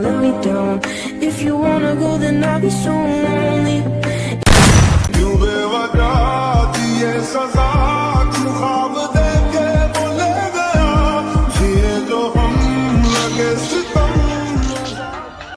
let me down. If you wanna go then I'll be so lonely. यूं